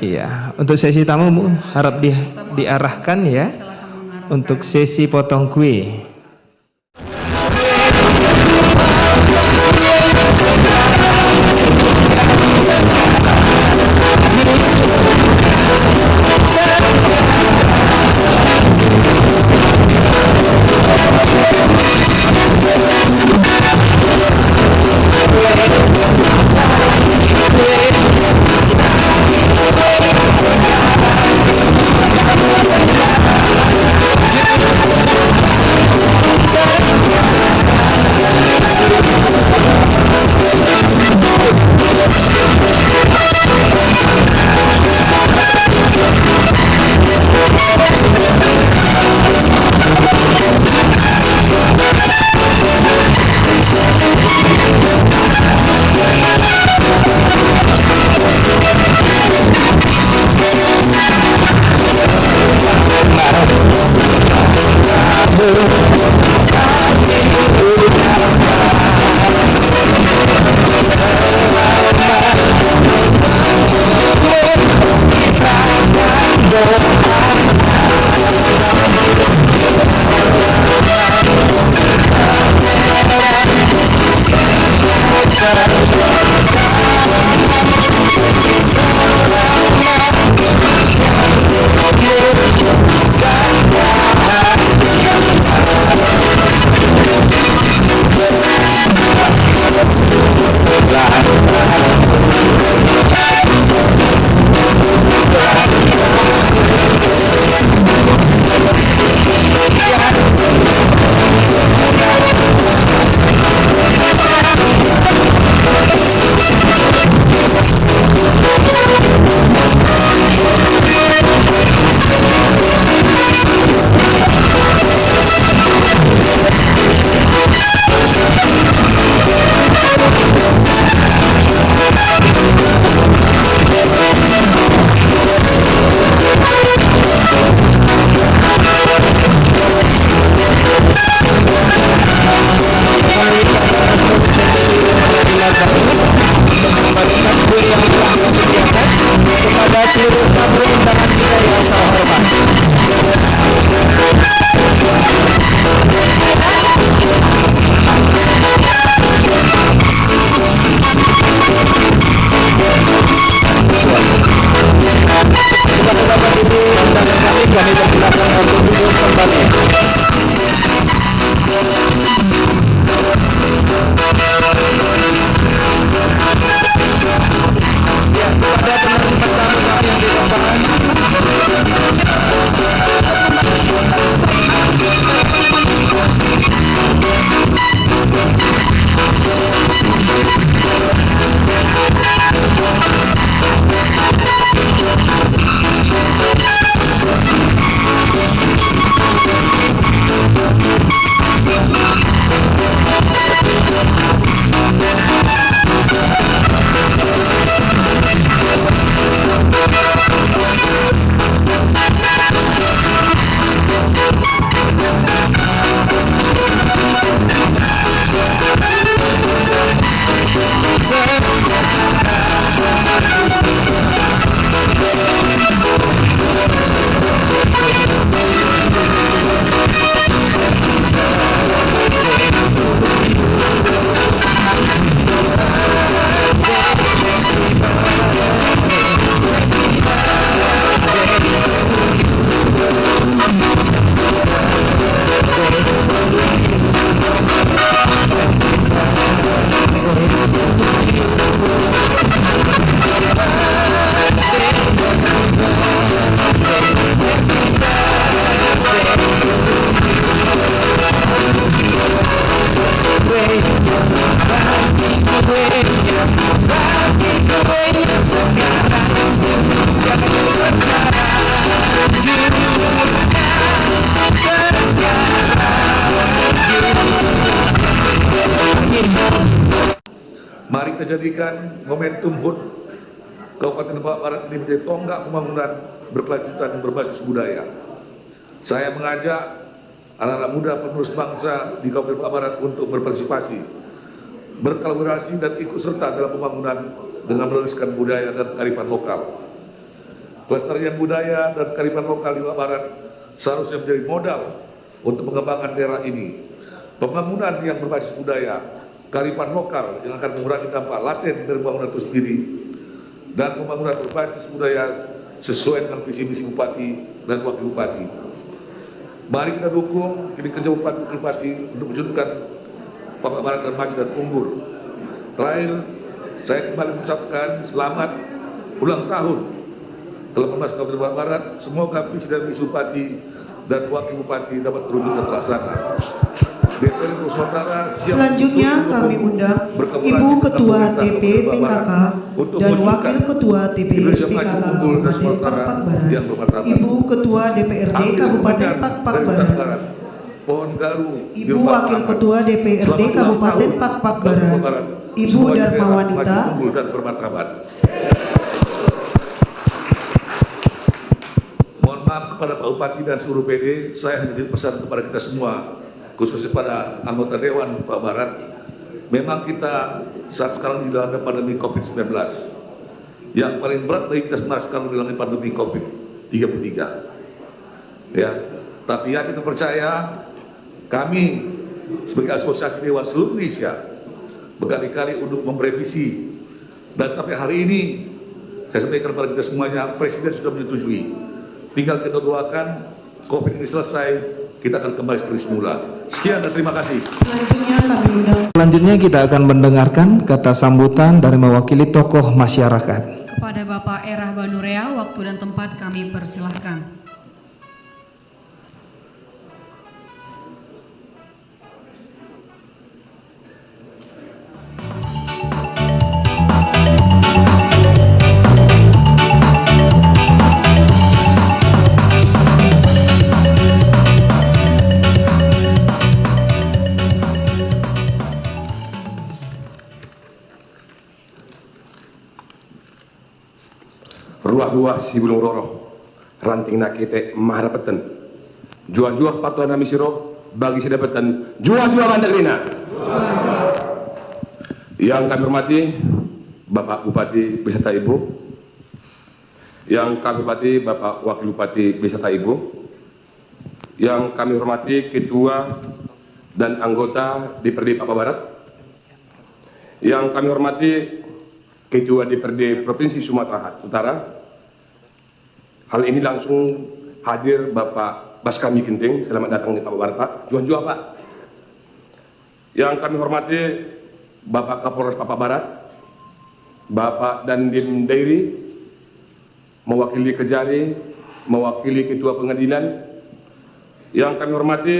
Iya, untuk sesi tamu harap di, diarahkan ya untuk sesi potong kue. Mari kita jadikan momentum HUT Kabupaten Lebak Barat ini menjadi tonggak pembangunan berkelanjutan berbasis budaya. Saya mengajak anak-anak muda penerus bangsa di Kabupaten Lebak Barat untuk berpartisipasi, berkolaborasi dan ikut serta dalam pembangunan dengan meneruskan budaya dan kearifan lokal. Kelestarian budaya dan kearifan lokal di Papua Barat seharusnya menjadi modal untuk mengembangkan daerah ini. Pembangunan yang berbasis budaya, kearifan lokal yang akan mengurangi dampak laten dari pembangunan itu sendiri, dan pembangunan berbasis budaya sesuai dengan visi misi bupati dan wakil bupati. Mari kita dukung ini kerja bupati bupati untuk mewujudkan Papua Barat dan maju dan unggul. Terakhir, saya kembali mengucapkan selamat ulang tahun ke-18 Kabupaten Barat. Semoga visi dan misi bupati dan wakil bupati dapat terwujud dan terlaksana. Nusantara Selanjutnya kami undang Ibu Ketua TP PKK dan Wakil Ketua TP PKK Kabupaten Pakpak Barat. Ibu Ketua DPRD Kabupaten Pakpak Barat. Pohon Ibu Wakil. Ketua DPRD Kabupaten Pakpak Barat, Ibu Dharma Wanita, dan bermartabat. Mohon maaf kepada Pak Bupati dan seluruh PD, saya hanya pesan kepada kita semua, khususnya pada anggota Dewan Pak Barat. Memang kita saat sekarang dilanda pandemi COVID-19. Yang paling berat bagi kita sekarang dilanda pandemi COVID-33. Ya, tapi ya kita percaya kami sebagai asosiasi Dewan seluruh Indonesia berkali-kali untuk merevisi dan sampai hari ini saya sampaikan kepada kita semuanya Presiden sudah menyetujui tinggal kita doakan COVID ini selesai kita akan kembali seperti semula sekian dan terima kasih selanjutnya kami undang Selanjutnya kita akan mendengarkan kata sambutan dari mewakili tokoh masyarakat. Kepada Bapak Erah Banurea, waktu dan tempat kami persilahkan. Ruah dua si bulung roro. Ranting nakete maharapeten jua-jua patuhan nami siro bagi sedapatan jua-jua mandagrina yang kami hormati Bapak Bupati beserta Ibu. Yang kami hormati Bapak Wakil Bupati beserta Ibu. Yang kami hormati Ketua dan anggota DPRD Papua Barat. Yang kami hormati Ketua DPRD Provinsi Sumatera Utara. Hal ini langsung hadir Bapak Baskami Ginting, selamat datang di Papua Barat Pak. Juan-juan Pak. Yang kami hormati Bapak Kapolres Papua Barat, Bapak Dandim Dairi, mewakili Kejari, mewakili Ketua Pengadilan, yang kami hormati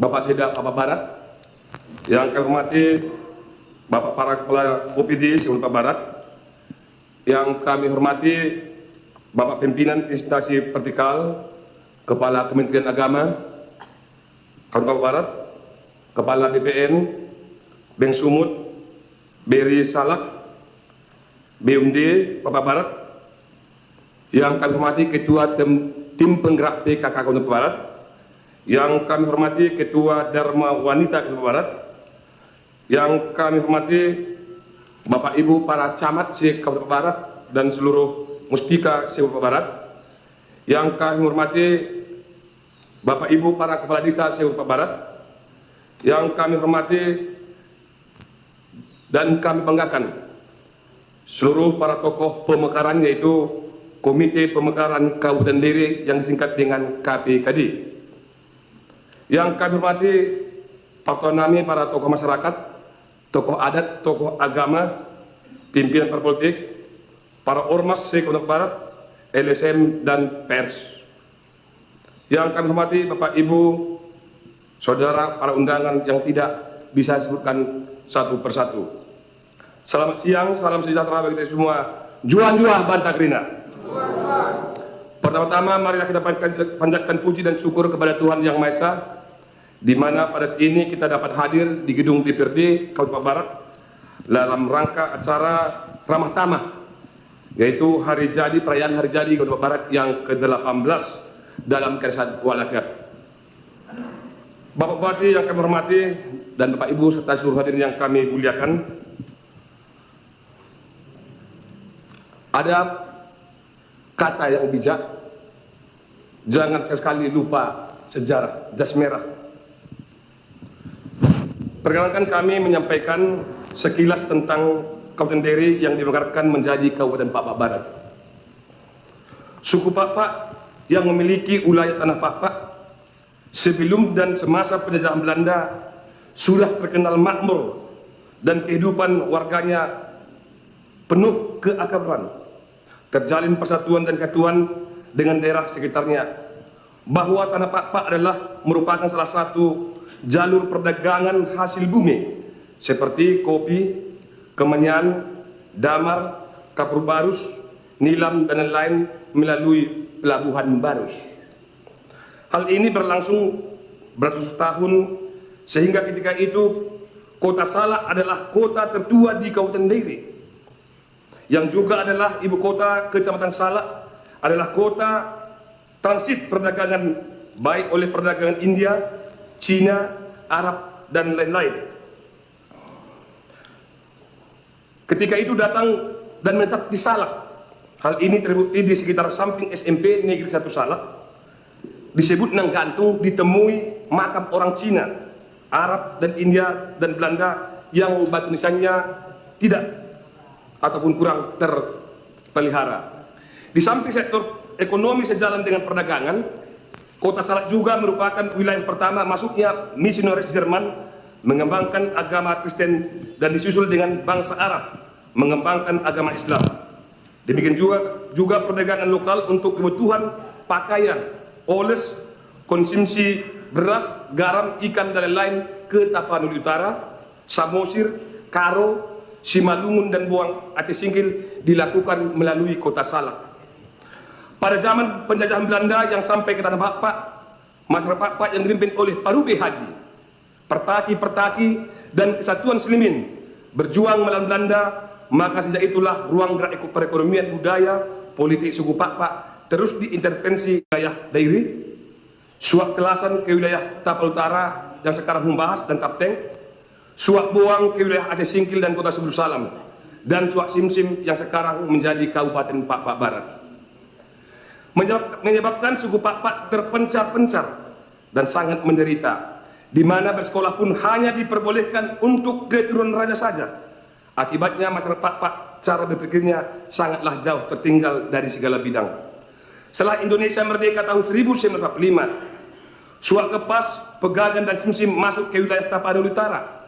Bapak Seda Papua Barat, yang kami hormati Bapak para kepala OPD Sumatera Barat, yang kami hormati Bapak Pimpinan Instansi Vertikal, Kepala Kementerian Agama, Kabupaten Barat, Kepala BPN, Beng Sumut, Beri Salak, BUMD Papua Barat, yang kami hormati Ketua Tim, Tim Penggerak PKK Kabupaten Barat, yang kami hormati Ketua Dharma Wanita Kabupaten Barat, yang kami hormati Bapak Ibu para camat se Kabupaten Barat dan seluruh muspika se Kabupaten Barat yang kami hormati Bapak Ibu para kepala desa se Kabupaten Barat yang kami hormati dan kami banggakan seluruh para tokoh pemekaran yaitu Komite Pemekaran Kabupaten Diri yang disingkat dengan KPKD yang kami hormati autonomi para tokoh masyarakat tokoh adat, tokoh agama, pimpinan politik, para ormas Sekundang Barat, LSM, dan pers. Yang kami hormati Bapak Ibu, Saudara, para undangan yang tidak bisa disebutkan satu persatu. Selamat siang, salam sejahtera bagi kita semua. Juan-juan Bantagrina. Pertama-tama marilah kita panjatkan puji dan syukur kepada Tuhan Yang Maha Esa di mana pada saat ini kita dapat hadir di gedung DPRD Kabupaten Barat dalam rangka acara ramah tamah yaitu hari jadi perayaan hari jadi Kabupaten Barat yang ke-18 dalam Keresan Walafiat. Bapak Bupati yang kami hormati dan Bapak Ibu serta seluruh hadirin yang kami muliakan. ada kata yang bijak, jangan sekali lupa sejarah jas merah. Perkenalkan kami menyampaikan sekilas tentang Kabupaten Deri yang dimekarkan menjadi Kabupaten Pakpak Barat. Suku Pakpak yang memiliki wilayah tanah Pakpak sebelum dan semasa penjajahan Belanda sudah terkenal makmur dan kehidupan warganya penuh keakraban, terjalin persatuan dan kesatuan dengan daerah sekitarnya. Bahwa tanah Pakpak adalah merupakan salah satu jalur perdagangan hasil bumi seperti kopi, kemenyan, damar, kapur barus, nilam dan lain-lain melalui pelabuhan barus. Hal ini berlangsung beratus tahun sehingga ketika itu kota Salak adalah kota tertua di Kabupaten Diri yang juga adalah ibu kota Kecamatan Salak adalah kota transit perdagangan baik oleh perdagangan India, Cina, Arab dan lain-lain. Ketika itu datang dan menetap di Salak. Hal ini terbukti di sekitar samping SMP Negeri 1 Salak. Disebut nang gantung ditemui makam orang Cina, Arab dan India dan Belanda yang batu nisannya tidak ataupun kurang terpelihara. Di samping sektor ekonomi sejalan dengan perdagangan, Kota Salak juga merupakan wilayah pertama masuknya misionaris Jerman mengembangkan agama Kristen dan disusul dengan bangsa Arab mengembangkan agama Islam. Demikian juga juga perdagangan lokal untuk kebutuhan pakaian, oles, konsumsi beras, garam, ikan dan lain-lain ke Tapanuli Utara, Samosir, Karo, Simalungun dan Buang Aceh Singkil dilakukan melalui kota Salak. Pada zaman penjajahan Belanda yang sampai ke Tanah Pakpak, masyarakat Pakpak yang dipimpin oleh Parube Haji, Pertaki-Pertaki dan Kesatuan Selimin berjuang melawan Belanda maka sejak itulah ruang gerak perekonomian budaya politik suku Pakpak terus diintervensi wilayah dairi suap kelasan ke wilayah Tapal Utara yang sekarang membahas dan Kapteng suap buang ke wilayah Aceh Singkil dan kota Sebulu Salam dan suap Simsim yang sekarang menjadi Kabupaten Pakpak Barat menyebabkan suku Pakpak terpencar-pencar dan sangat menderita di mana bersekolah pun hanya diperbolehkan untuk keturunan raja saja Akibatnya masyarakat Pak cara berpikirnya sangatlah jauh tertinggal dari segala bidang. Setelah Indonesia merdeka tahun 1945, Suak Kepas, Pegagan dan Simsim masuk ke wilayah Tapanuli Utara.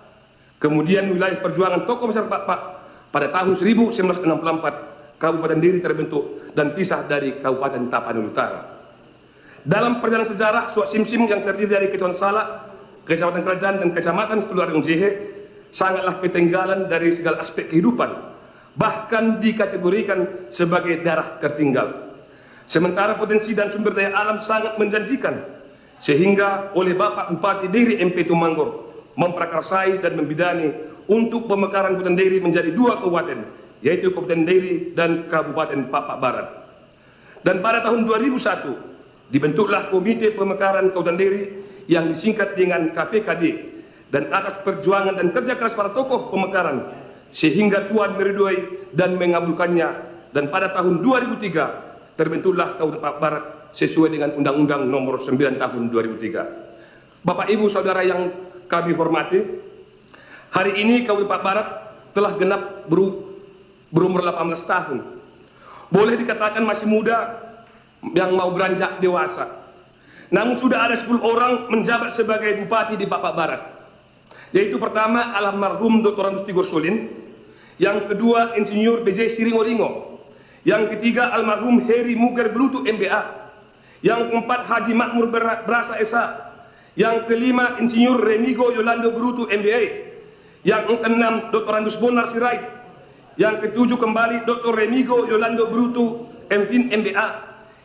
Kemudian wilayah perjuangan tokoh masyarakat Pak pada tahun 1964 Kabupaten Diri terbentuk dan pisah dari Kabupaten Tapanuli Utara. Dalam perjalanan sejarah Suak Simsim yang terdiri dari Kecamatan Salak, Kecamatan Kerajaan dan Kecamatan Sepuluh Jehe sangatlah ketinggalan dari segala aspek kehidupan bahkan dikategorikan sebagai darah tertinggal sementara potensi dan sumber daya alam sangat menjanjikan sehingga oleh Bapak Bupati Diri MP Tumanggor memprakarsai dan membidani untuk pemekaran Kabupaten Diri menjadi dua kabupaten yaitu Kabupaten Diri dan Kabupaten Papak Barat dan pada tahun 2001 dibentuklah Komite Pemekaran Kabupaten Diri yang disingkat dengan KPKD dan atas perjuangan dan kerja keras para tokoh pemekaran sehingga Tuhan meridoi dan mengabulkannya dan pada tahun 2003 terbentuklah Kabupaten Pak Barat sesuai dengan Undang-Undang Nomor 9 Tahun 2003. Bapak Ibu Saudara yang kami hormati, hari ini Kabupaten Pak Barat telah genap beru, berumur 18 tahun. Boleh dikatakan masih muda yang mau beranjak dewasa. Namun sudah ada 10 orang menjabat sebagai bupati di Bapak Barat yaitu pertama almarhum Dr. Tigor Solin, yang kedua Insinyur BJ Siringoringo, yang ketiga almarhum Heri Muger Brutu MBA, yang keempat Haji Makmur Berasa Esa, yang kelima Insinyur Remigo Yolando Brutu MBA, yang keenam Dr. Andus Bonar Sirait, yang ketujuh kembali Dr. Remigo Yolando Brutu MPIN MBA,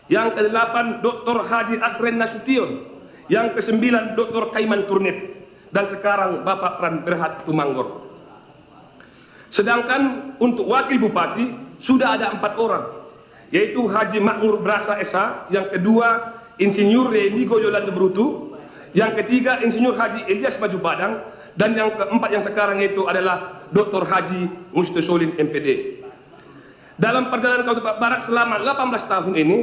yang kedelapan Dr. Haji Asren Nasution, yang kesembilan Dr. Kaiman Turnip dan sekarang Bapak Pran Berhat Tumanggor. Sedangkan untuk wakil bupati sudah ada empat orang, yaitu Haji Makmur Brasa Esa, yang kedua Insinyur Remigo Yolanda Brutu, yang ketiga Insinyur Haji Elias Maju Badang, dan yang keempat yang sekarang itu adalah Dr. Haji Mustasolin MPD. dalam perjalanan kau Pak Barat selama 18 tahun ini,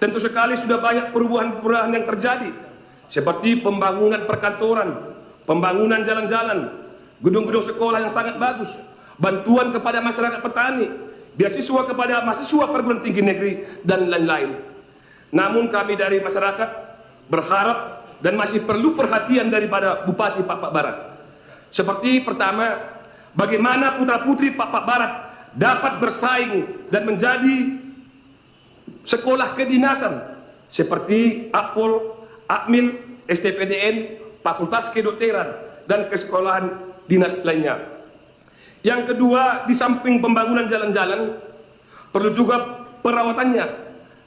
tentu sekali sudah banyak perubahan-perubahan yang terjadi, seperti pembangunan perkantoran, pembangunan jalan-jalan, gedung-gedung sekolah yang sangat bagus, bantuan kepada masyarakat petani, beasiswa kepada mahasiswa perguruan tinggi negeri, dan lain-lain. Namun kami dari masyarakat berharap dan masih perlu perhatian daripada Bupati Pak Barat. Seperti pertama, bagaimana putra-putri Pak Barat dapat bersaing dan menjadi sekolah kedinasan seperti Akpol, Akmil, STPDN, Fakultas Kedokteran, dan kesekolahan dinas lainnya. Yang kedua, di samping pembangunan jalan-jalan, perlu juga perawatannya,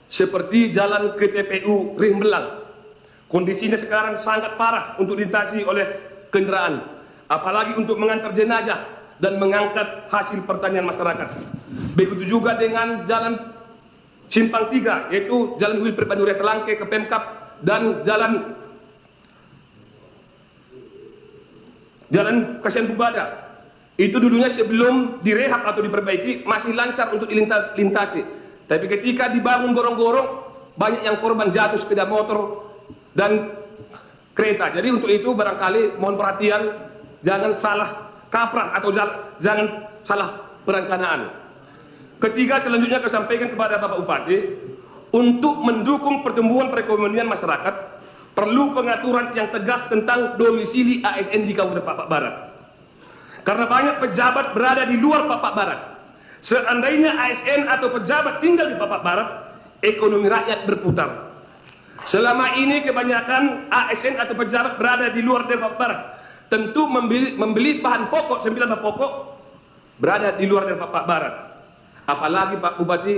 seperti jalan ke TPU Rimbelang. Kondisinya sekarang sangat parah untuk dilintasi oleh kendaraan, apalagi untuk mengantar jenazah dan mengangkat hasil pertanian masyarakat. Begitu juga dengan jalan simpang tiga, yaitu jalan Wilfred Banduria Telangke ke Pemkap dan jalan jalan Kasihan Bubada. Itu dulunya sebelum direhab atau diperbaiki masih lancar untuk dilintasi. Tapi ketika dibangun gorong-gorong, banyak yang korban jatuh sepeda motor dan kereta. Jadi untuk itu barangkali mohon perhatian, jangan salah kaprah atau jangan salah perencanaan. Ketiga selanjutnya saya sampaikan kepada Bapak Bupati, untuk mendukung pertumbuhan perekonomian masyarakat, perlu pengaturan yang tegas tentang domisili ASN di Kabupaten Papak Barat. Karena banyak pejabat berada di luar Papak Barat. Seandainya ASN atau pejabat tinggal di Papak Barat, ekonomi rakyat berputar. Selama ini kebanyakan ASN atau pejabat berada di luar dari Papak Barat. Tentu membeli, membeli bahan pokok, sembilan bahan pokok, berada di luar dari Papak Barat. Apalagi Pak Bupati,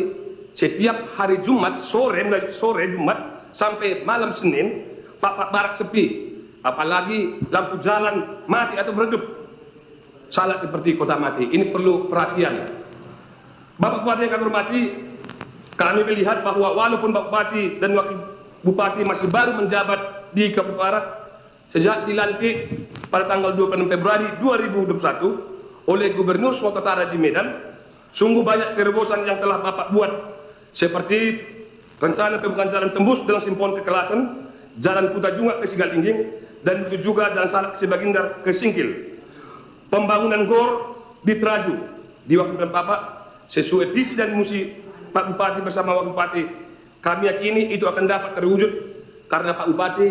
setiap hari Jumat, sore, sore Jumat, sampai malam Senin, Papak Barat sepi. Apalagi lampu jalan mati atau meredup salah seperti kota mati. Ini perlu perhatian. Bapak Bupati yang kami hormati, kami melihat bahwa walaupun Bapak Bupati dan Wakil Bupati masih baru menjabat di Kabupaten Barat, sejak dilantik pada tanggal 26 Februari 2021 oleh Gubernur Sumatera Utara di Medan, sungguh banyak terobosan yang telah Bapak buat, seperti rencana pembukaan jalan tembus dengan simpon kekelasan, jalan Kuta Junga ke Sigalingging, dan begitu juga jalan Salak Sebagindar ke Singkil. Pembangunan GOR di Traju di waktu dan Bapak sesuai visi dan misi Pak Bupati bersama Wakil Bupati kami yakini itu akan dapat terwujud karena Pak Bupati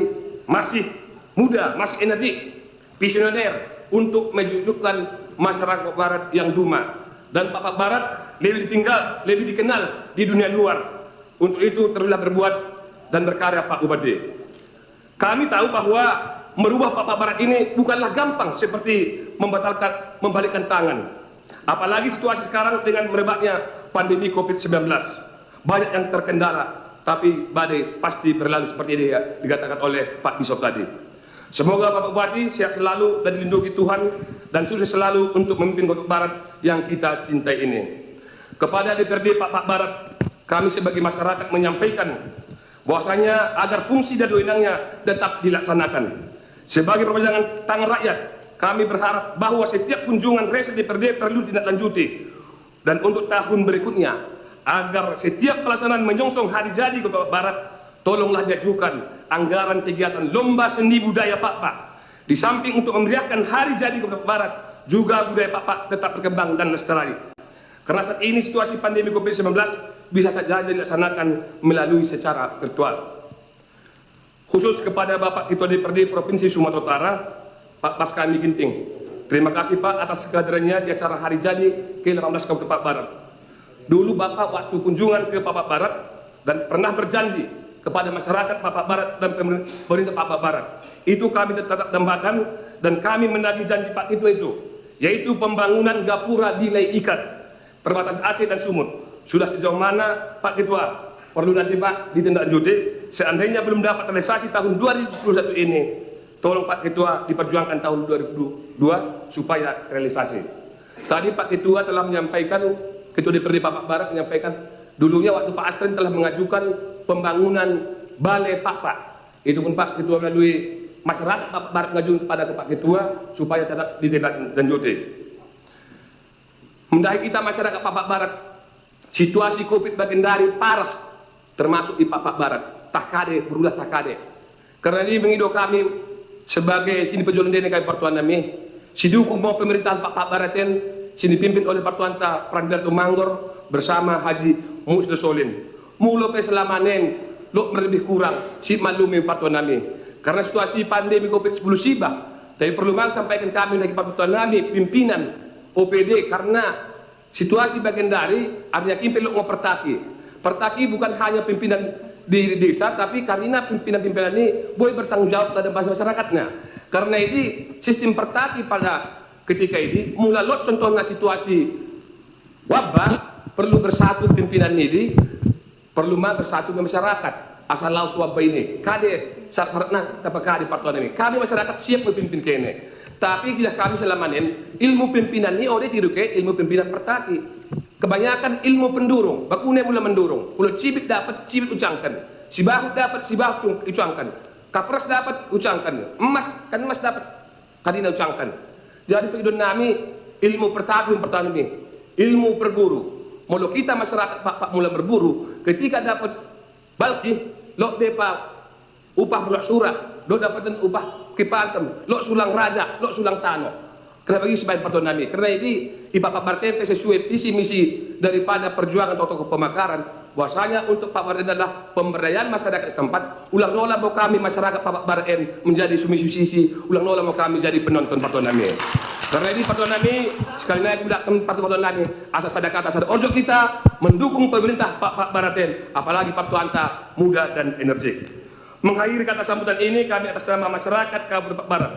masih muda, masih energi, visioner untuk menunjukkan masyarakat Barat yang duma dan Pak Barat lebih ditinggal, lebih dikenal di dunia luar. Untuk itu teruslah berbuat dan berkarya Pak Bupati. Kami tahu bahwa merubah Pak Barat ini bukanlah gampang seperti membatalkan membalikkan tangan. Apalagi situasi sekarang dengan merebaknya pandemi Covid-19. Banyak yang terkendala, tapi badai pasti berlalu seperti ini ya, dikatakan oleh Pak Bisop tadi. Semoga Bapak Bupati sehat selalu dan dilindungi Tuhan dan sukses selalu untuk memimpin Kota Barat yang kita cintai ini. Kepada DPRD Pak Pak Barat, kami sebagai masyarakat menyampaikan bahwasanya agar fungsi dan wewenangnya tetap dilaksanakan. Sebagai perpanjangan tangan rakyat, kami berharap bahwa setiap kunjungan resa DPRD perlu ditindaklanjuti dan untuk tahun berikutnya agar setiap pelaksanaan menyongsong hari jadi Kota Barat tolonglah diajukan anggaran kegiatan lomba seni budaya Pak Pak. Di samping untuk memeriahkan hari jadi Kota Barat juga budaya Pak Pak tetap berkembang dan lestari. Karena saat ini situasi pandemi COVID-19 bisa saja dilaksanakan melalui secara virtual. Khusus kepada Bapak Ketua DPRD Provinsi Sumatera Utara Pak Paskani Ginting. Terima kasih Pak atas kehadirannya di acara hari jadi ke-18 Kabupaten Barat. Dulu Bapak waktu kunjungan ke Papak Barat dan pernah berjanji kepada masyarakat Papak Barat dan pemerintah Papak Barat. Itu kami tetap tambahkan dan kami menagih janji Pak Ketua itu, yaitu pembangunan gapura nilai ikat perbatasan Aceh dan Sumut. Sudah sejauh mana Pak Ketua? Perlu nanti Pak ditindaklanjuti. Seandainya belum dapat realisasi tahun 2021 ini, tolong Pak Ketua diperjuangkan tahun 2022 supaya realisasi. Tadi Pak Ketua telah menyampaikan Ketua DPRD Papak Barat menyampaikan dulunya waktu Pak Astrin telah mengajukan pembangunan balai Pak Pak. Itu pun Pak Ketua melalui masyarakat Papak Barat mengajukan kepada Pak Ketua supaya tetap ditindaklanjuti. Mendahi kita masyarakat Papak Barat situasi Covid bagian dari parah, termasuk di Papak Barat. Tak kade, berulah tak kade. Karena ini mengido kami sebagai sini pejuang dene kami pertuan nami, si dukung mau pemerintahan Papak Baraten, sini dipimpin oleh pertuan ta Prandarto Manggor bersama Haji Musda Solin. Mulo pe selamanen, lo lebih kurang, si malumi pertuan nami. Karena situasi pandemi Covid-10 sibah, tapi perlu banget sampaikan kami dari pertuan nami, pimpinan OPD, karena situasi bagian dari artinya kimpil lo pertaki. Pertaki bukan hanya pimpinan di desa, tapi karena pimpinan-pimpinan ini boleh bertanggung jawab terhadap masyarakatnya. Karena ini sistem pertaki pada ketika ini, mulai lot contohnya situasi wabah, perlu bersatu pimpinan ini, perlu mah bersatu dengan masyarakat. Asal lau wabah ini, kade syarat-syaratnya apa kade partuan ini. Kami masyarakat siap memimpin kene. Tapi bila kami selamanin, ilmu pimpinan ini oleh tiru ke ilmu pimpinan pertaki. Kebanyakan ilmu pendurung, bakune mula mendurung. Mula cibit dapat, cibit ucangkan. Si bahu dapat, si bahu ucangkan. Kapras dapat, ucangkan. Emas, kan emas dapat, kadina ucangkan. Jadi pengidon nami, ilmu pertama ini. Ilmu berburu. Mula kita masyarakat pak, pak mula berburu, ketika dapat balki, lo depa upah bulan surat, lo dapatan upah kipantem, lo sulang raja, lo sulang tanah. Kenapa sebagai pertuan nami? Karena ini di Bapak Martin sesuai visi misi daripada perjuangan tokoh pemakaran. Bahwasanya untuk Pak Martin adalah pemberdayaan masyarakat setempat. Ulang nola mau kami masyarakat Pak Martin menjadi sumisi sisi ulang nola mau kami jadi penonton pertuan nami karena ini pertuan nami sekali lagi tidak pertuan nami asal sadar kata sadar ojo kita mendukung pemerintah Pak Pak Martin apalagi pertuan ta muda dan energi mengakhiri kata sambutan ini kami atas nama masyarakat Kabupaten Barat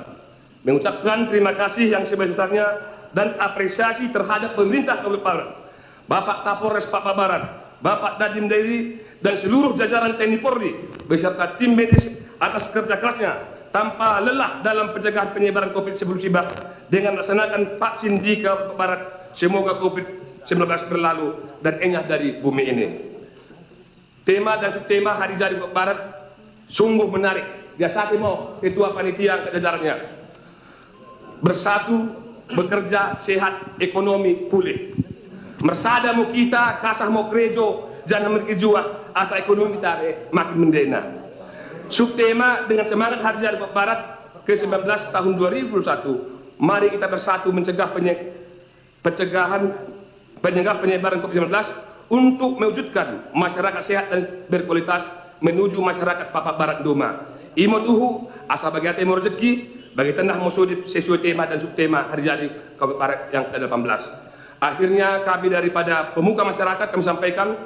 mengucapkan terima kasih yang sebesar-besarnya dan apresiasi terhadap pemerintah Kabupaten Barat, Bapak Kapolres Papua Barat, Bapak Dadim Dewi dan seluruh jajaran TNI Polri beserta tim medis atas kerja kerasnya tanpa lelah dalam pencegahan penyebaran COVID-19 dengan melaksanakan vaksin di Kabupaten Barat. Semoga COVID-19 berlalu dan enyah dari bumi ini. Tema dan subtema hari jadi Barat sungguh menarik. Biasa mau ketua panitia jajarannya bersatu, bekerja, sehat, ekonomi pulih. Mersada mau kita, kasah mau kerejo, jangan merkejua, asa ekonomi tare makin mendena. Subtema dengan semangat Hari Jadi Barat ke-19 tahun 2021, mari kita bersatu mencegah penye pencegahan penyegah penyebaran COVID-19 untuk mewujudkan masyarakat sehat dan berkualitas menuju masyarakat Papak Barat Doma. Imo tuhu asa bagi hati rezeki bagi tengah musuh sesuai tema dan subtema hari jadi Kabupaten Barat yang ke-18. Akhirnya kami daripada pemuka masyarakat kami sampaikan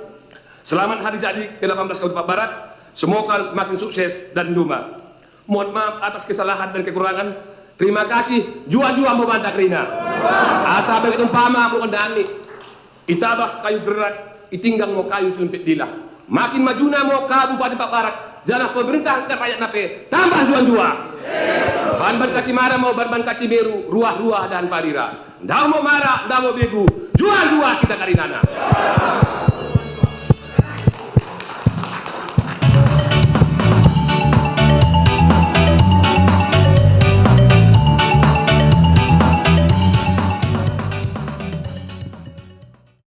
selamat hari jadi ke-18 Kabupaten Barat. Semoga makin sukses dan duma. Mohon maaf atas kesalahan dan kekurangan. Terima kasih. Jua-jua mau bantak Rina. Asa bagi tumpama mau kendami. Itabah kayu gerak, itinggang mau kayu selimpit dilah. Makin majuna mau Kabupaten Pak Barat. Jangan pemerintah ke rakyat nape. Tambah jua-jua. Ban-ban kasih marah mau ban-ban meru, ruah-ruah dan parira. Ndak mau marah, ndak mau begu. Jual-jual kita karinana.